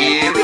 Here we